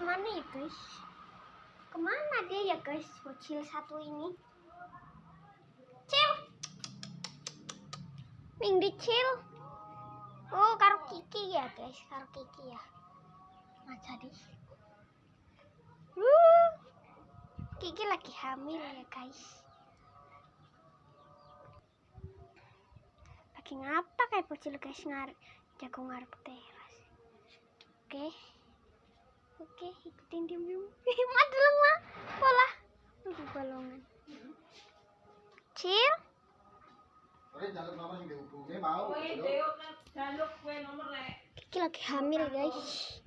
ke mana ya guys? Ke mana dia ya guys? Bocil satu ini. Cil! Ming cil oh karo kiki ya guys. Karo kiki ya. Masa di uh, kiki lagi hamil ya guys. Lagi ngapa kayak bocil guys? Ngar jago ngarep teras. Oke oke ikutin diam diam madel mah pola tunggu balongan. Cil. Kiki lagi hamil guys